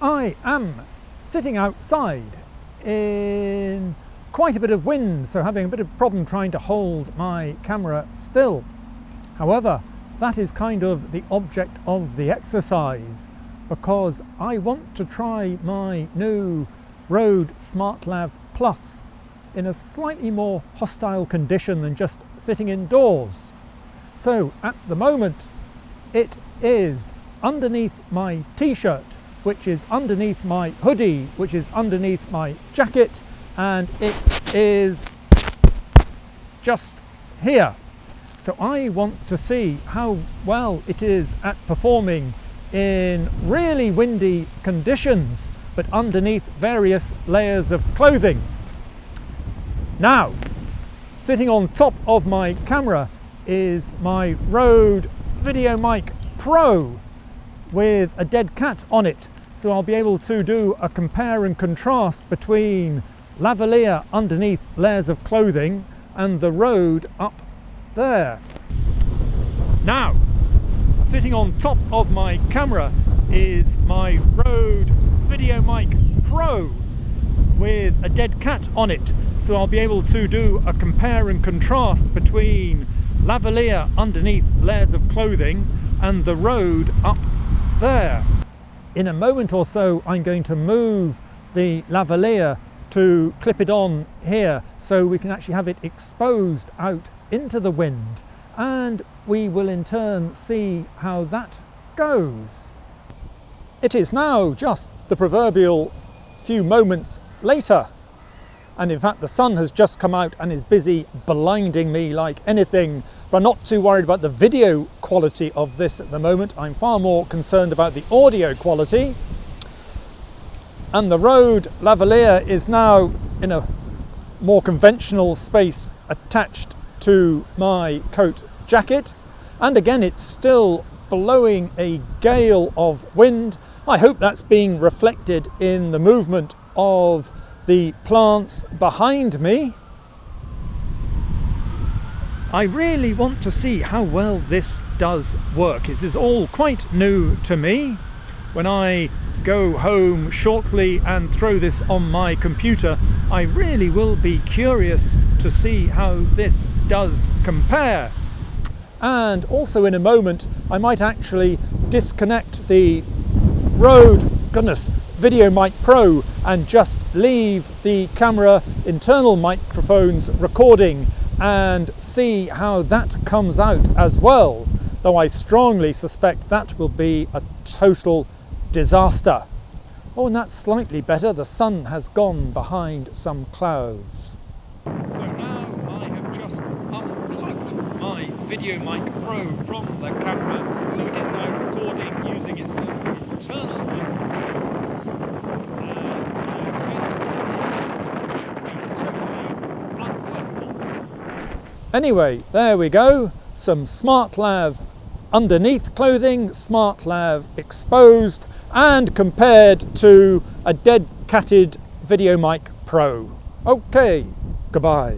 I am sitting outside in quite a bit of wind, so having a bit of problem trying to hold my camera still. However, that is kind of the object of the exercise because I want to try my new Rode SmartLav Plus in a slightly more hostile condition than just sitting indoors. So at the moment it is underneath my t-shirt which is underneath my hoodie which is underneath my jacket and it is just here. So I want to see how well it is at performing in really windy conditions but underneath various layers of clothing. Now sitting on top of my camera is my Rode VideoMic Pro with a dead cat on it so I'll be able to do a compare and contrast between lavalier underneath layers of clothing and the Rode up there. Now, sitting on top of my camera is my Rode VideoMic Pro with a dead cat on it so I'll be able to do a compare and contrast between lavalier underneath layers of clothing and the Rode up. In a moment or so I'm going to move the lavalier to clip it on here so we can actually have it exposed out into the wind and we will in turn see how that goes. It is now just the proverbial few moments later and in fact the sun has just come out and is busy blinding me like anything. But I'm not too worried about the video quality of this at the moment. I'm far more concerned about the audio quality. And the Rode lavalier is now in a more conventional space attached to my coat jacket. And again it's still blowing a gale of wind. I hope that's being reflected in the movement of the plants behind me. I really want to see how well this does work. It is all quite new to me. When I go home shortly and throw this on my computer, I really will be curious to see how this does compare. And also in a moment, I might actually disconnect the Rode, goodness, VideoMic Pro and just leave the camera internal microphones recording and see how that comes out as well though I strongly suspect that will be a total disaster. Oh and that's slightly better, the sun has gone behind some clouds. So now I have just unplugged my VideoMic Pro from the camera so it is now recording using its internal microphones Anyway, there we go. Some SmartLav underneath clothing, SmartLav exposed, and compared to a dead catted VideoMic Pro. Okay, goodbye.